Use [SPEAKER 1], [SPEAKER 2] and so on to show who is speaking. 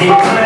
[SPEAKER 1] Because